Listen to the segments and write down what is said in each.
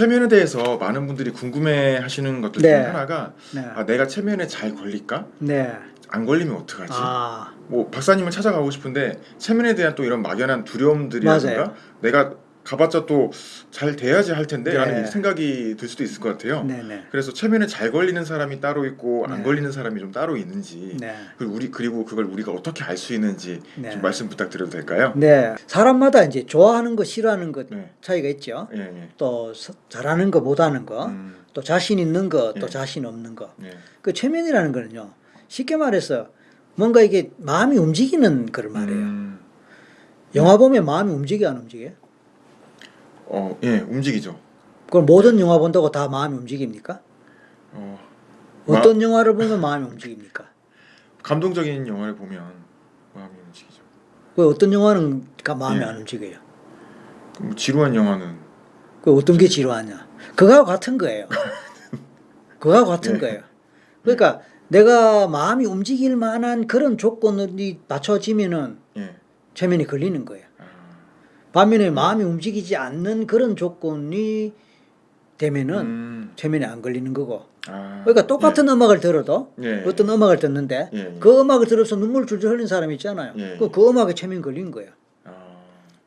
체면에 대해서 많은 분들이 궁금해 하시는 것들 네. 하나가 네. 아, 내가 체면에 잘 걸릴까? 네. 안 걸리면 어떡하지? 아, 뭐 박사님을 찾아가고 싶은데 체면에 대한 또 이런 막연한 두려움들이라든가 맞아요. 내가 가봤자 또 잘 돼야지 할 텐데 네. 라는 생각이 들 수도 있을 것 같아요. 네네. 그래서 체면에 잘 걸리는 사람이 따로 있고 안 네. 걸리는 사람이 좀 따로 있는지 네. 그리고 우리 그리고 그걸 우리가 어떻게 알 수 있는지 네. 좀 말씀 부탁드려도 될까요? 네. 사람마다 이제 좋아하는 거, 싫어하는 것 네. 차이가 있죠. 예, 예. 또 서- 잘하는 거, 못하는 거, 음, 또 자신 있는 거, 또 예. 자신 없는 거. 예. 그 체면이라는 거는요. 쉽게 말해서 뭔가 이게 마음이 움직이는 걸 말해요. 음, 영화 보면 마음이 움직여 안 움직여? 어, 예, 움직이죠. 그걸 모든 영화 본다고 다 마음이 움직입니까? 어, 마- 어떤 영화를 보면 마음이 움직입니까? 감동적인 영화를 보면 마음이 움직이죠. 그 어떤 영화는 가 마음이 예. 안 움직여요. 그럼 지루한 영화는 그 어떤 게 지루하냐? 그거하고 같은 거예요. 그거하고 같은 네. 거예요. 그러니까 내가 마음이 움직일 만한 그런 조건이 맞춰지면은 예. 체면이 걸리는 거예요. 아, 반면에 마음이 움직이지 않는 그런 조건이 되면은 음, 체면이 안 걸리는 거고. 아, 그러니까 똑같은 음악을 들어도 예. 예. 어떤 음악을 듣는데 예, 예. 그 음악을 들어서 눈물 줄줄 흘린 사람이 있잖아요. 예, 그, 예. 그 음악에 체면 걸린 거예요. 아,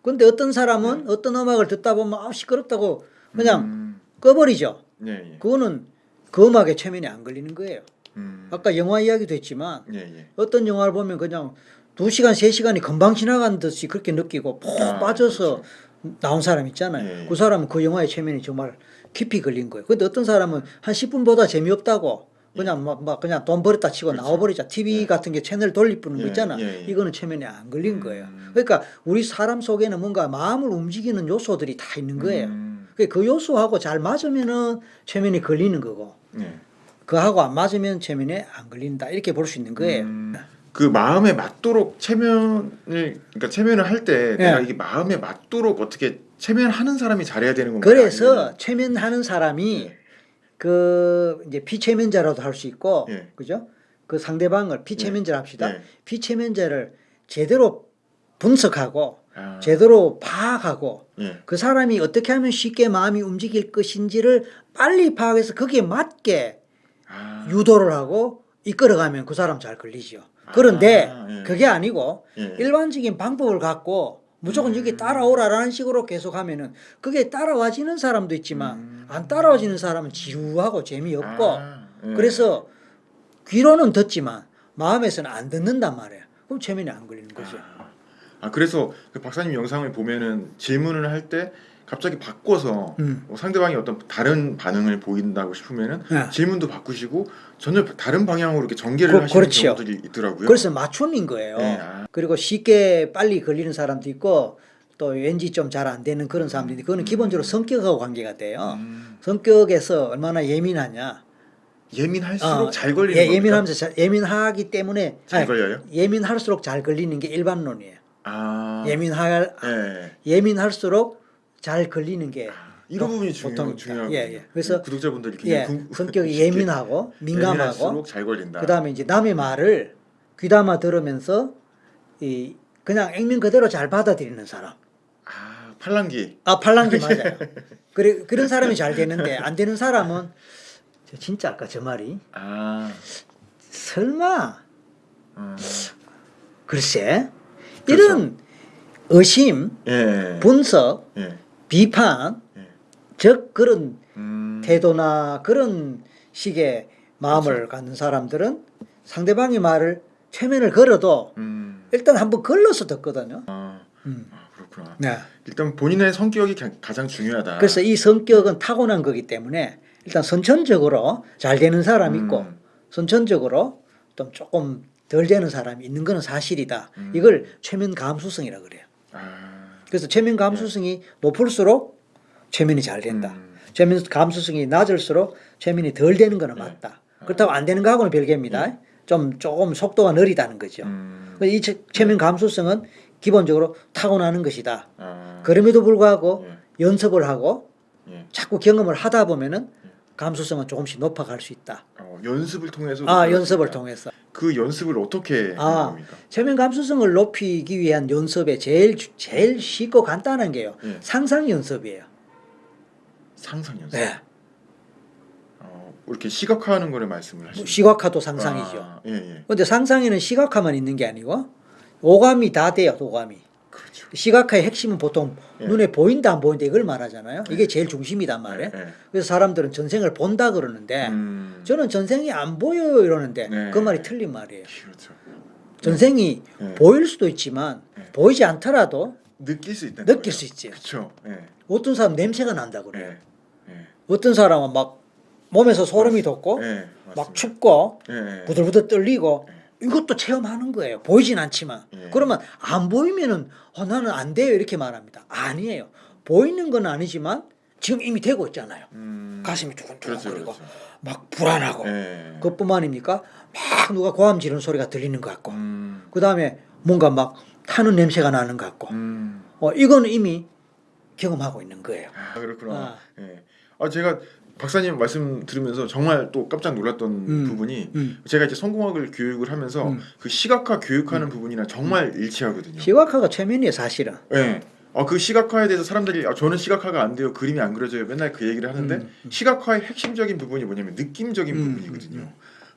근데 어떤 사람은 네. 어떤 음악을 듣다 보면 아 시끄럽다고 그냥 음, 꺼버리죠. 예, 예. 그거는 그 음악에 체면이 안 걸리는 거예요. 음, 아까 영화 이야기도 했지만 예, 예. 어떤 영화를 보면 그냥 두 시간 세 시간이 금방 지나간 듯이 그렇게 느끼고 푹 아, 빠져서 나온 사람 있잖아요. 예, 예. 그 사람은 그 영화의 체면이 정말 깊이 걸린 거예요. 근데 어떤 사람은 한 10분보다 재미없다고 그냥 막, 막 그냥 돈 버렸다 치고 그렇죠. 나와버리자. TV 예. 같은 게 채널 돌리 뿌는 거 예, 있잖아. 예, 예. 이거는 체면이 안 걸린 거예요. 음. 그러니까 우리 사람 속에는 뭔가 마음을 움직이는 요소들이 다 있는 거예요. 음, 그그 요소하고 잘 맞으면은 체면이 걸리는 거고 예. 그하고 안 맞으면 체면에 안 걸린다 이렇게 볼 수 있는 거예요. 음, 그 마음에 맞도록 체면을 그러니까 체면을 할 때 내가 예. 이게 마음에 맞도록 어떻게 체면하는 사람이 잘해야 되는 건가요? 그래서 아니면은- 체면하는 사람이 예. 그 이제 피체면자라도 할 수 있고 예. 그죠? 그 상대방을 피체면자 합시다. 예. 피체면자를 제대로 분석하고 아, 제대로 파악하고 예. 그 사람이 어떻게 하면 쉽게 마음이 움직일 것인지를 빨리 파악해서 거기에 맞게 아, 유도를 하고 이끌어가면 그 사람 잘 걸리죠. 그런데 아, 예. 그게 아니고 예. 일반적인 방법을 갖고 무조건 여기 따라오라라는 식으로 계속 하면은 그게 따라와지는 사람도 있지만 음. 안 따라와지는 사람은 지루하고 재미없고 아, 예. 그래서 귀로는 듣지만 마음에서는 안 듣는단 말이에요. 그럼 체면이 안 걸리는 거죠. 아, 아, 그래서 그 박사님 영상을 보면은 질문을 할때 갑자기 바꿔서 음. 뭐 상대방이 어떤 다른 반응을 보인다고 싶으면은 네. 질문도 바꾸시고 전혀 다른 방향으로 이렇게 전개를 그- 하시는 그렇지요. 경우들이 있더라고요. 그래서 맞춤인 거예요. 네, 아. 그리고 쉽게 빨리 걸리는 사람도 있고 또 왠지 좀 잘 안 되는 그런 사람들이 그거는 기본적으로 성격하고 관계가 돼요. 음, 성격에서 얼마나 예민하냐. 예민할수록 어, 잘 걸리는 예? 예민하면서 잘, 예민하기 때문에 잘 아니, 걸려요? 예민할수록 잘 걸리는 게 일반론이에요. 아, 예민할 예. 예민할수록 잘 걸리는 게 아, 이런 보- 부분이 중요, 보통 중요하고 예, 예. 그래서 구독자분들이 예, 굉장히 궁- 성격이 쉽게 예민하고 민감하고 잘 걸린다. 그다음에 이제 남의 말을 귀담아 들으면서 이 그냥 액면 그대로 잘 받아들이는 사람. 아 팔랑기 아 팔랑기 맞아요. 그래 그런 사람이 잘 되는데 안 되는 사람은 저 진짜 아까 저 말이 아 설마 음, 글쎄 그렇죠. 이런 의심, 예, 분석, 예, 비판, 예. 즉 그런 음, 태도나 그런 식의 마음을 그렇죠. 갖는 사람들은 상대방의 말을 최면을 걸어도 음, 일단 한번 걸러서 듣거든요. 아, 음. 아 그렇구나. 네. 일단 본인의 성격이 가- 가장 중요하다. 그래서 이 성격은 타고난 거기 때문에 일단 선천적으로 잘 되는 사람 있고 음. 선천적으로 좀 조금 덜 되는 사람이 있는 거는 사실이다. 음. 이걸 최면 감수성이라 그래요. 아, 그래서 최면 감수성이 높을수록 최면이 잘 된다. 음. 최면 감수성이 낮을수록 최면이 덜 되는 거는 네. 맞다. 그렇다고 안 되는 거하고는 별개입니다. 좀 조금 속도가 느리다는 거죠. 음, 이 최- 최면 감수성은 기본적으로 타고나는 것이다. 아, 그럼에도 불구하고 예, 연습을 하고 예. 자꾸 경험을 하다 보면은 감수성은 조금씩 높아갈 수 있다. 어, 연습을 통해서 아 연습을. 통해서 그 연습을 어떻게 하는 아. 겁니까? 최면 감수성을 높이기 위한 연습에 제일 주- 제일 쉽고 간단한 게요. 예. 상상 연습이에요. 상상 연습. 네. 어, 이렇게 시각화하는 거를 말씀을 하시는 뭐 시각화도 상상이죠. 아, 예, 예. 근데 상상에는 시각화만 있는 게 아니고 오감이 다 돼요. 오감이. 그렇죠. 시각화의 핵심은 보통 예. 눈에 보인다 안 보인다 이걸 말하잖아요. 이게 제일 중심이단 말이에요. 예, 예. 그래서 사람들은 전생을 본다 그러는데 음, 저는 전생이 안 보여요 이러는데 네. 그 말이 틀린 말이에요. 그렇죠. 전생이 네. 보일 수도 있지만 네. 보이지 않더라도 느낄 수 있다. 느낄 수 있지. 그렇죠. 예. 어떤 사람 냄새가 난다 그래요. 예. 예. 어떤 사람은 막 몸에서 소름이 돋고 예. 막. 춥고 예, 예. 부들부들 떨리고 이것도 체험하는 거예요. 보이진 않지만. 예. 그러면 안 보이면은 어, 나는 안 돼요 이렇게 말합니다. 아니에요. 보이는 건 아니지만 지금 이미 되고 있잖아요. 음, 가슴이 그렇죠. 두근두근거리고 그렇죠. 막 불안하고 예. 그것뿐만입니까? 막 누가 고함 지르는 소리가 들리는 것 같고 음. 그 다음에 뭔가 막 타는 냄새가 나는 것 같고 음. 어, 이거는 이미 경험하고 있는 거예요. 아, 그렇구나. 아. 예. 아, 제가 박사님 말씀 들으면서 정말 또 깜짝 놀랐던 음. 부분이 음. 제가 이제 성공학을 교육을 하면서 음. 그 시각화 교육하는 부분이랑 정말 일치하거든요. 시각화가 최면이에요 사실은. 예. 아, 그 시각화에 대해서 사람들이 아, 저는 시각화가 안 돼요. 그림이 안 그려져요. 맨날 그 얘기를 하는데 음. 시각화의 핵심적인 부분이 뭐냐면 느낌적인 음, 부분이거든요.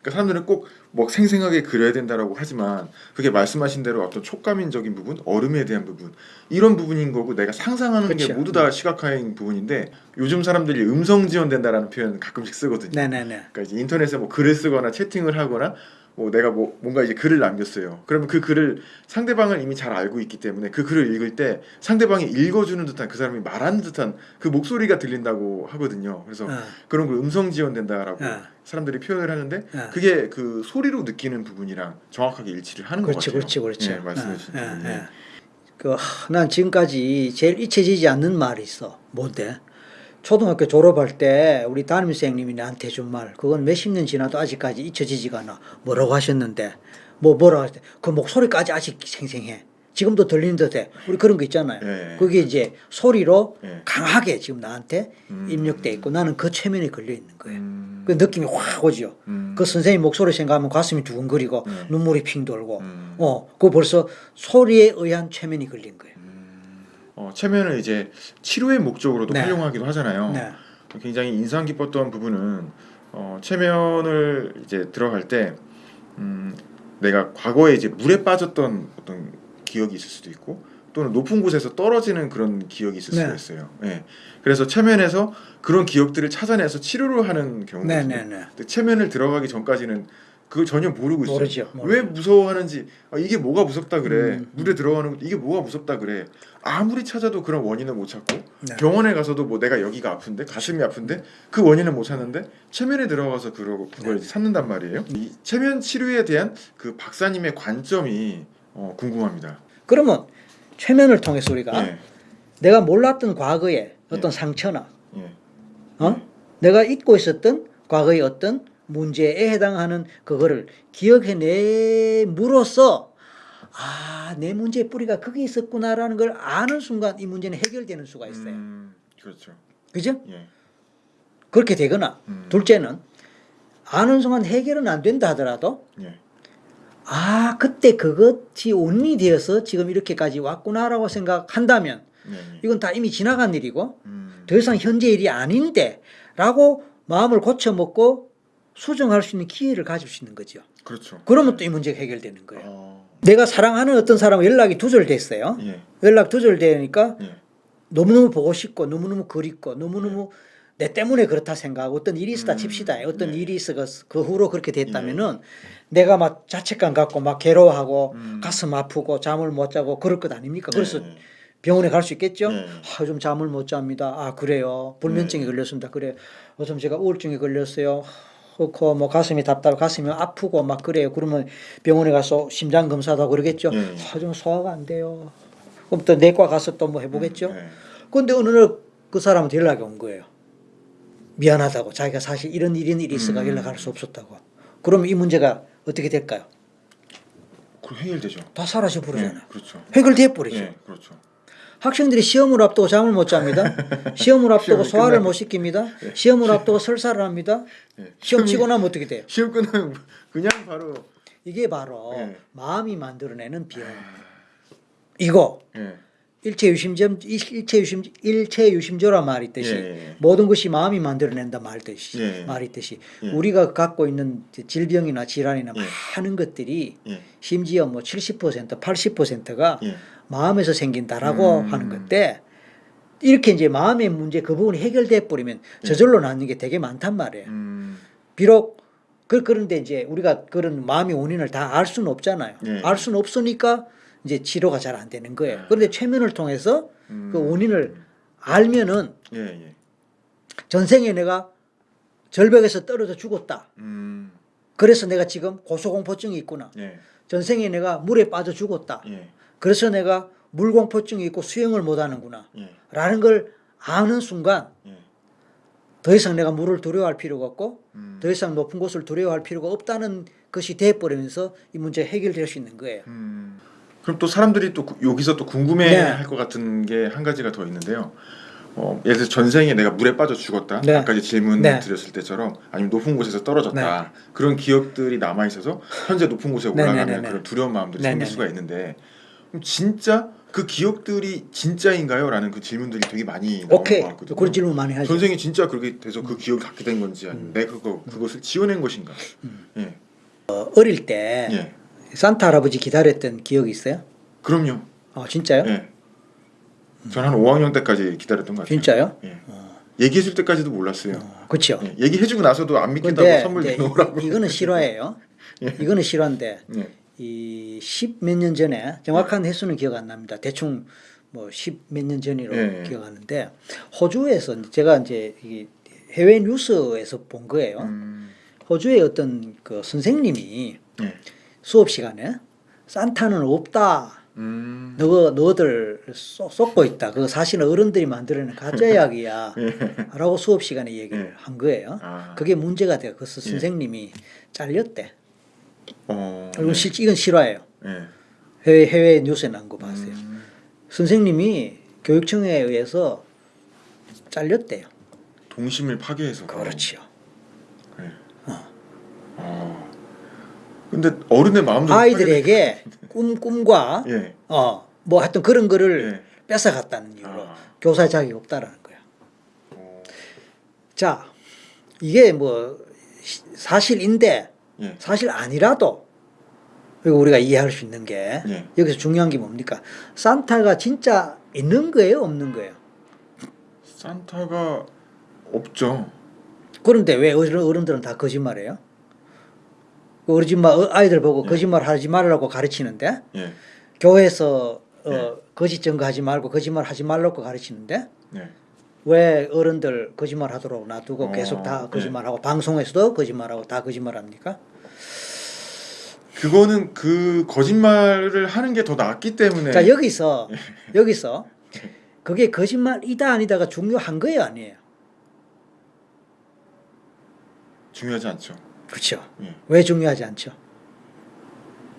음, 그러니까 사람들은 꼭 뭐 생생하게 그려야 된다라고 하지만 그게 말씀하신 대로 어떤 촉감인적인 부분, 얼음에 대한 부분 이런 부분인 거고 내가 상상하는 게 그쵸. 모두 다 시각화인 부분인데 요즘 사람들이 음성 지원된다라는 표현 가끔씩 쓰거든요. 네네네. 그러니까 인터넷에 뭐 글을 쓰거나 채팅을 하거나 뭐 내가 뭐 뭔가 이제 글을 남겼어요. 그러면 그 글을 상대방은 이미 잘 알고 있기 때문에 그 글을 읽을 때 상대방이 읽어주는 듯한 그 사람이 말하는 듯한 그 목소리가 들린다고 하거든요. 그래서 어, 그런 걸 음성 지원된다라고 어. 사람들이 표현을 하는데 어. 그게 그 소리로 느끼는 부분이랑 정확하게 일치를 하는 그렇지, 것 같아요. 그렇지, 그렇지. 네, 말씀해 주신 예, 예. 예. 그, 하, 난 지금까지 제일 잊혀지지 않는 말이 있어. 뭔데? 초등학교 졸업할 때 우리 담임선생님이 나한테 준 말, 그건 몇십 년 지나도 아직까지 잊혀지지가 않아. 뭐라고 하셨는데, 뭐 뭐라고 하셨대. 그 목소리까지 아직 생생해. 지금도 들리는 듯해. 우리 그런 거 있잖아요. 예. 그게 이제 소리로 예. 강하게 지금 나한테 음. 입력돼 있고 나는 그 최면에 걸려 있는 거예요. 음. 그 느낌이 확 오죠. 음. 그 선생님 목소리 생각하면 가슴이 두근거리고 네. 눈물이 핑 돌고 음. 어, 그 벌써 소리에 의한 최면이 걸린 거예요. 어, 체면을 이제 치료의 목적으로도 네. 활용하기도 하잖아요. 네. 굉장히 인상 깊었던 부분은 어, 체면을 이제 들어갈 때 음, 내가 과거에 이제 물에 빠졌던 어떤 기억이 있을 수도 있고 또는 높은 곳에서 떨어지는 그런 기억이 있을 수가 네. 있어요. 예. 그래서 체면에서 그런 기억들을 찾아내서 치료를 하는 경우가 네, 있거든요. 네, 네. 체면을 들어가기 전까지는 그걸 전혀 모르고 있어요. 모르죠, 모르죠. 왜 무서워하는지 아, 이게 뭐가 무섭다 그래. 음. 물에 들어가는 것 이게 뭐가 무섭다 그래. 아무리 찾아도 그런 원인을 못 찾고 네. 병원에 가서도 뭐 내가 여기가 아픈데 가슴이 아픈데 그 원인을 못 찾는데 체면에 들어가서 그러, 그걸 네. 찾는단 말이에요. 이 체면 치료에 대한 그 박사님의 관점이 어, 궁금합니다. 그러면 최면을 통해서 우리가 예, 내가 몰랐던 과거의 어떤 예. 상처나 예, 어? 내가 잊고 있었던 과거의 어떤 문제에 해당하는 그거를 기억해내므로써 아, 내 문제의 뿌리가 거기 있었구나라는 걸 아는 순간 이 문제는 해결되는 수가 있어요. 음, 그렇죠. 그죠? 예, 그렇게 되거나 음, 둘째는 아는 순간 해결은 안 된다 하더라도 예, 아 그때 그것이 원인이 되어서 지금 이렇게까지 왔구나라고 생각한다면 네, 네. 이건 다 이미 지나간 일이고 음, 더 이상 현재 일이 아닌데 라고 마음을 고쳐먹고 수정할 수 있는 기회를 가질 수 있는 거죠. 그렇죠. 그러면 또 이 문제가 해결되는 거예요. 어, 내가 사랑하는 어떤 사람 연락이 두절됐어요. 예, 연락 두절되니까 예, 너무너무 보고 싶고 너무너무 그립고 너무너무 내 때문에 그렇다 생각하고 어떤 일이 있었다 음, 칩시다. 어떤 네. 일이 있어 그 후로 그렇게 됐다면은 내가 막 자책감 갖고 막 괴로워하고 음. 가슴 아프고 잠을 못 자고 그럴 것 아닙니까? 그래서 네, 병원에 갈 수 있겠죠? 네. 아, 좀 잠을 못 잡니다. 아, 그래요. 불면증에 네. 걸렸습니다. 그래. 요즘 제가 우울증에 걸렸어요. 그렇고 뭐 가슴이 답답, 가슴이 아프고 막 그래요. 그러면 병원에 가서 심장 검사도 하고 그러겠죠. 네. 아, 좀 소화가 안 돼요. 그럼 또 내과 가서 또 뭐 해보겠죠. 네. 근데 어느 날 그 사람한테 연락이 온 거예요. 미안하다고. 자기가 사실 이런 이런 일이 있어가 음. 연락할 수 없었다고. 그러면 이 문제가 어떻게 될까요? 그 해결되죠. 다 사라져 버리잖아요. 예, 그렇죠. 해결돼 버리죠. 예, 그렇죠. 학생들이 시험을 앞두고 잠을 못 잡니다. 시험을 앞두고 소화를. 못 시킵니다. 시험을 앞두고 설사를 합니다. 예. 시험 치고 나면 어떻게 돼요? 시험 끝나면 그냥 바로 이게 바로 예. 마음이 만들어내는 비용. 이거 예. 일체 유심점 일체 유심 일체 유심조라 말이 있듯이 예, 예, 예. 모든 것이 마음이 만들어낸다 말듯이 예, 예. 말이 있듯이 예. 우리가 갖고 있는 질병이나 질환이나 예. 많은 것들이 예. 심지어 뭐 70% 80%가 예. 마음에서 생긴다라고 음. 하는 건데 이렇게 이제 마음의 문제 그 부분이 해결돼 버리면 저절로 낫는 게 되게 많단 말이에요. 음. 비록 그 그런데 이제 우리가 그런 마음의 원인을 다 알 수는 없잖아요. 예. 알 수는 없으니까 이제 치료가 잘 안 되는 거예요. 그런데 최면을 통해서 음. 그 원인을 알면은 예, 예. 전생에 내가 절벽에서 떨어져 죽었다. 음. 그래서 내가 지금 고소공포증이 있구나. 예. 전생에 내가 물에 빠져 죽었다. 예. 그래서 내가 물공포증이 있고 수영을 못 하는구나. 예. 라는 걸 아는 순간 예. 더 이상 내가 물을 두려워할 필요가 없고 음. 더 이상 높은 곳을 두려워할 필요가 없다는 것이 돼버리면서 이 문제 해결될 수 있는 거예요. 음. 그럼 또 사람들이 또 구- 여기서 또 궁금해 네. 할것 같은 게 한 가지가 더 있는데요. 어, 예를 들어 전생에 내가 물에 빠져 죽었다. 네. 아까 질문 네. 드렸을 때처럼 아니면 높은 곳에서 떨어졌다. 그런 기억들이 남아 있어서 현재 높은 곳에 네, 올라가면 네, 네, 네. 그런 두려운 마음들이 네, 생길 네, 수가 네. 있는데 그럼 진짜 그 기억들이 진짜인가요? 라는 그 질문들이 되게 많이 나오는 오케이. 것 같거든요. 그런 질문 많이 하죠. 전생이 진짜 그렇게 돼서 그 기억을 갖게 된 건지 아니면 내가 그거 그것을 지어낸 것인가? 예. 어, 어릴 때 예. 산타 할아버지 기다렸던 기억이 있어요? 그럼요. 어, 진짜요? 예. 전한 5학년 때까지 기다렸던 것 같아요. 진짜요? 예. 얘기해줄 때까지도 몰랐어요. 그렇죠. 예. 얘기해주고 나서도 안 믿겠다고 근데 선물 내놓으라고. 이거는 실화예요. 예. 이거는 실화인데 예. 이 십 몇 년 전에 정확한 횟수는 기억 안 납니다. 대충 뭐 십 몇 년 전으로 예. 기억하는데 호주에서 제가 이제 이 해외 뉴스에서 본 거예요. 음, 호주의 어떤 그 선생님이 예. 수업 시간에 산타는 없다. 음, 너 너들 쏟- 쏟고 있다. 그거 사실은 어른들이 만들어낸 가짜 이야기야. 라고 수업 시간에 얘기를 예. 한 거예요. 아. 그게 문제가 돼요. 그래서 예. 선생님이 잘렸대. 어, 이건 실 이건 실화예요. 예. 해외 해외 뉴스에 난 거 봤어요. 음, 선생님이 교육청에 의해서 잘렸대요. 동심을 파괴해서. 그렇지요. 예. 어. 근데 어른의 마음도 아이들에게 꿈 꿈과 예. 어뭐 하여튼 그런 거를 예. 뺏어갔다는 이유로 아. 교사 자격이 없다라는 거야. 어, 자 이게 뭐 시- 사실인데 예. 사실 아니라도 그리고 우리가 이해할 수 있는 게 예. 여기서 중요한 게 뭡니까? 산타가 진짜 있는 거예요, 없는 거예요? 산타가 없죠. 그런데 왜 어른- 어른들은 다 거짓말해요? 그 어르신말 어, 아이들 보고 예. 거짓말 하지 말라고 가르치는데 예. 교회에서 어, 예. 거짓 증거하지 말고 거짓말 하지 말라고 가르치는데 예. 왜 어른들 거짓말 하도록 놔두고 어, 계속 다 예. 거짓말하고 방송에서도 거짓말하고 다 거짓말합니까? 그거는 그 거짓말을 하는 게 더 낫기 때문에 자 여기서 예. 여기서 그게 거짓말이다 아니다가 중요한 거예요 아니에요? 중요하지 않죠. 그렇죠. 예. 왜 중요하지 않죠?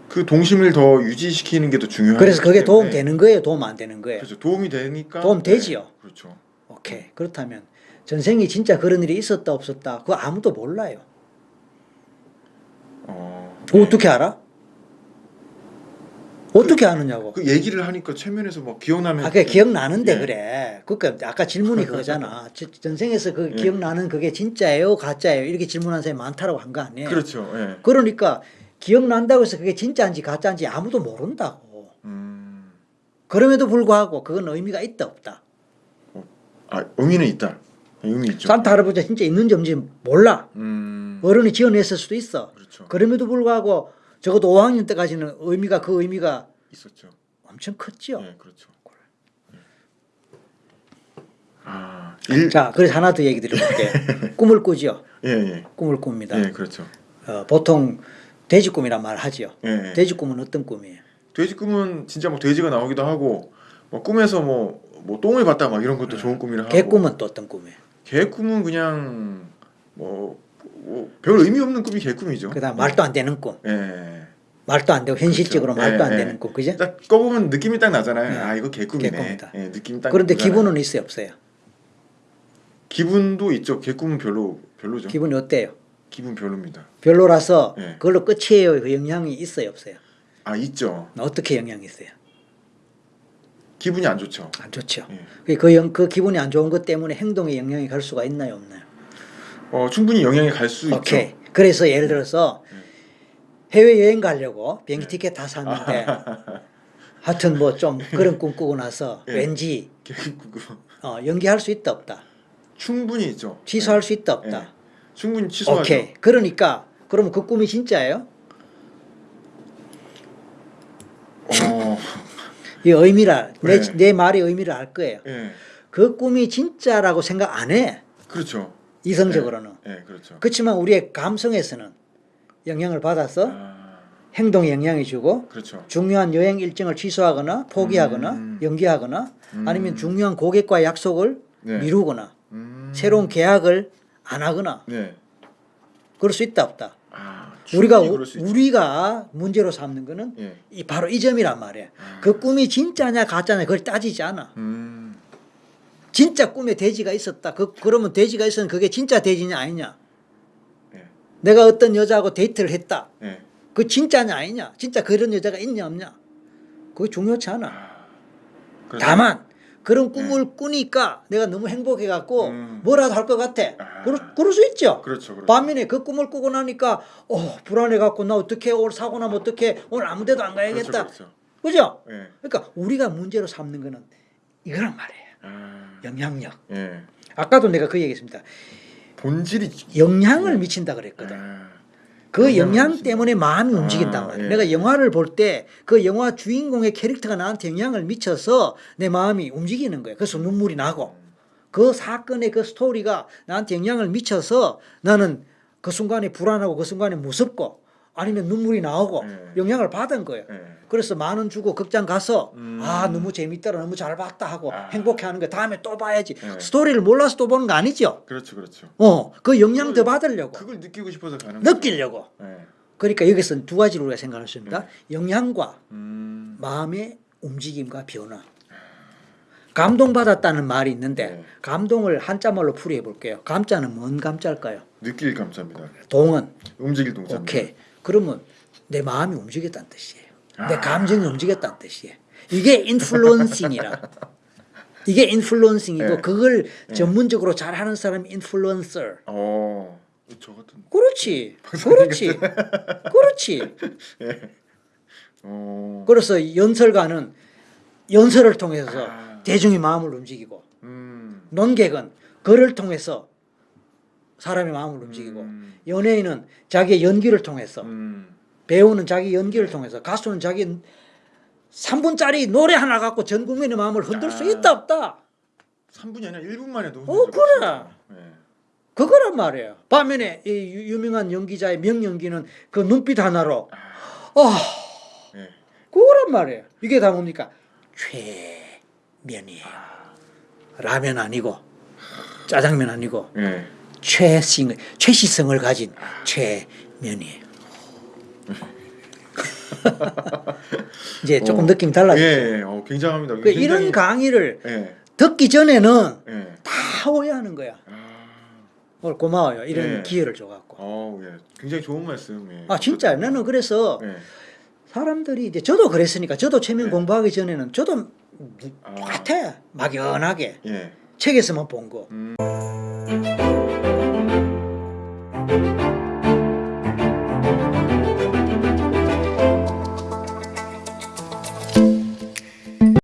그 동심을 더 유지시키는 게 더 중요하기 그래서 그게 도움 되는 거예요, 도움 안 되는 거예요? 그렇죠. 도움이 되니까 도움 되지요. 네, 그렇죠. 오케이. 그렇다면 전생에 진짜 그런 일이 있었다 없었다 그거 아무도 몰라요. 어, 네. 어떻게 알아? 어떻게 아느냐고. 그 얘기를 하니까 최면에서 막 기억나면 아까 기억나는데 예. 그래. 그러니까 아까 질문이 그거잖아. 저- 전생에서 그 예. 기억나는 그게 진짜예요, 가짜예요? 이렇게 질문한 사람이 많다라고 한 거 아니에요? 그렇죠. 예. 그러니까 기억난다고 해서 그게 진짜인지 가짜인지 아무도 모른다고. 음, 그럼에도 불구하고 그건 의미가 있다 없다. 아 의미는 있다. 의미 있죠. 산타 할아버지가 진짜 있는지 없는지 몰라. 음, 어른이 지어냈을 수도 있어. 그렇죠. 그럼에도 불구하고 적어도 5학년 때까지는 의미가 그 의미가 있었죠. 엄청 컸죠. 예, 그렇죠. 예. 아, 일, 자, 그래서 하나 더 얘기 드려볼게. 꿈을 꾸죠. 예, 예, 꿈을 꿉니다. 예, 그렇죠. 어, 보통 돼지 꿈이란 말 하지요. 예, 예. 돼지 꿈은 어떤 꿈이에요? 돼지 꿈은 진짜 뭐 돼지가 나오기도 하고, 뭐 꿈에서 뭐, 뭐 똥을 봤다 막 이런 것도 좋은 꿈이라 하고. 개 꿈은 또 어떤 꿈이에요? 개 꿈은 그냥 뭐, 뭐 별 의미 없는 꿈이 개 꿈이죠. 그다음 말도 안 되는 꿈. 예. 말도 안 되고 현실적으로 그렇죠. 말도 예, 안 예. 되는 꿈. 그죠? 딱 꺼보면 느낌이 딱 나잖아요. 네. 아 이거 개꿈이네. 개꿈이다. 예, 느낌 딱. 그런데 오잖아요. 기분은 있어요, 없어요? 기분도 있죠. 개꿈은 별로 별로죠. 기분이 어때요? 기분 별로입니다. 별로라서 네. 그걸로 끝이에요. 그 영향이 있어요, 없어요? 아 있죠. 어떻게 영향이 있어요? 기분이 안 좋죠. 안 좋죠. 예. 그, 그, 영, 그 기분이 안 좋은 것 때문에 행동에 영향이 갈 수가 있나요, 없나요? 어 충분히 영향이 갈수 오케이. 있죠. 그래서 예를 들어서 해외 여행 가려고 비행기 티켓 다 샀는데 하여튼 뭐 좀 그런 꿈 꾸고 나서 예. 왠지 어, 연기할 수 있다 없다. 충분히 있죠. 취소할 예. 수 있다 없다. 예. 충분히 취소하죠. 오케이. 그러니까 그러면 그 꿈이 진짜예요? 어, 이 의미를 내, 네. 내 말의 의미를 알 거예요. 예. 그 꿈이 진짜라고 생각 안 해. 그렇죠. 이성적으로는. 예, 그렇죠. 그렇지만 우리의 감성에서는 영향을 받아서 아, 행동에 영향을 주고 그렇죠. 중요한 여행 일정을 취소하거나 포기하거나 음. 연기하거나 음. 아니면 중요한 고객과의 약속을 네. 미루거나 음. 새로운 계약을 안 하거나 네. 그럴 수 있다 없다. 아, 우리가. 우리가 문제로 삼는 거는 예. 이 바로 이 점이란 말이야. 아. 그 꿈이 진짜냐 가짜냐 그걸 따지지 않아. 음. 진짜 꿈에 돼지가 있었다. 그 그러면 돼지가 있으면 그게 진짜 돼지냐 아니냐. 예. 내가 어떤 여자하고 데이트를 했다. 예. 그 진짜냐 아니냐. 진짜 그런 여자가 있냐 없냐. 그게 중요치 않아. 아. 그렇죠. 다만 그런 꿈을 꾸니까 내가 너무 행복해 갖고 음. 뭐라도 할 것 같아. 아. 그럴, 그럴 수 있죠. 그렇죠. 그렇죠. 반면에 그 꿈을 꾸고 나니까 어 불안해 갖고 나 어떻게 오늘 사고 나면 어떻게 오늘 아무데도 안 가야겠다. 그렇죠. 그렇죠. 그죠? 예. 그러니까 우리가 문제로 삼는 거는 이거란 말이에요. 아. 영향력. 예. 아까도 내가 그 얘기했습니다. 본질이 영향을 미친다 그랬거든. 아. 그 영향. 때문에 마음이 아, 움직인단 말이야. 예. 내가 영화를 볼 때 그 영화 주인공의 캐릭터가 나한테 영향을 미쳐서 내 마음이 움직이는 거예요. 그래서 눈물이 나고 그 사건의 그 스토리가 나한테 영향을 미쳐서 나는 그 순간에 불안하고 그 순간에 무섭고 아니면 눈물이 나오고 예. 영향을 받은 거예요. 예. 그래서 만 원 주고 극장 가서 음. 아 너무 재밌더라 너무 잘 봤다 하고 아. 행복해하는 거 다음에 또 봐야지 예. 스토리를 몰라서 또 보는 거 아니죠? 그렇죠. 그렇죠. 어 그 영향 더 받으려고 그걸 느끼고 싶어서 가는 느끼려고 거죠. 예. 그러니까 여기서 두 가지로 우리가 생각할 수 있습니다. 영향과 음. 마음의 움직임과 변화. 감동받았다는 말이 있는데 네. 감동을 한자말로 풀이해 볼게요. 감자는 뭔 감자일까요? 느낄 감자입니다. 동은 움직일 동자입니다. 오케이. 그러면 내 마음이 움직였다는 뜻이에요. 내 아. 감정이 움직였다는 뜻이에요. 이게 인플루언싱이라. 이게 인플루언싱이고 네. 그걸 전문적으로 잘하는 사람이 인플루언서. 어. 저 같은 그렇지. 그렇지. 그렇지. 어. 그래서 연설가는 연설을 통해서 아. 대중의 마음을 움직이고 음. 논객은 글을 통해서 사람의 마음을 움직이고 음. 연예인은 자기의 연기를 통해서 음. 배우는 자기 연기를 통해서 가수는 자기 3분짜리 노래 하나 갖고 전 국민의 마음을 흔들 수 아. 있다 없다 3분이 아니라 1분만 해도 어, 그래. 예. 그거란 말이에요 반면에 이 유- 유명한 연기자의 명연기는 그 눈빛 하나로 아 예. 그거란 말이에요 이게 다 뭡니까 최면이에요 라면 아니고 짜장면 아니고 예. 최싱 최시성을 가진 최면이에요. 이제 조금 어. 느낌이 달라졌죠. 예, 예. 어, 굉장합니다. 그 굉장히- 이런 강의를 예. 듣기 전에는 예. 다 오해하는 거야. 아. 오늘 고마워요. 이런 예. 기회를 줘갖고. 어, 예. 굉장히 좋은 말씀. 예. 아 진짜 나는 그래서 예. 사람들이 이제 저도 그랬으니까 저도 최면 예. 공부하기 전에는 저도 아. 똑같아 막연하게 예. 책에서만 본 거. 음.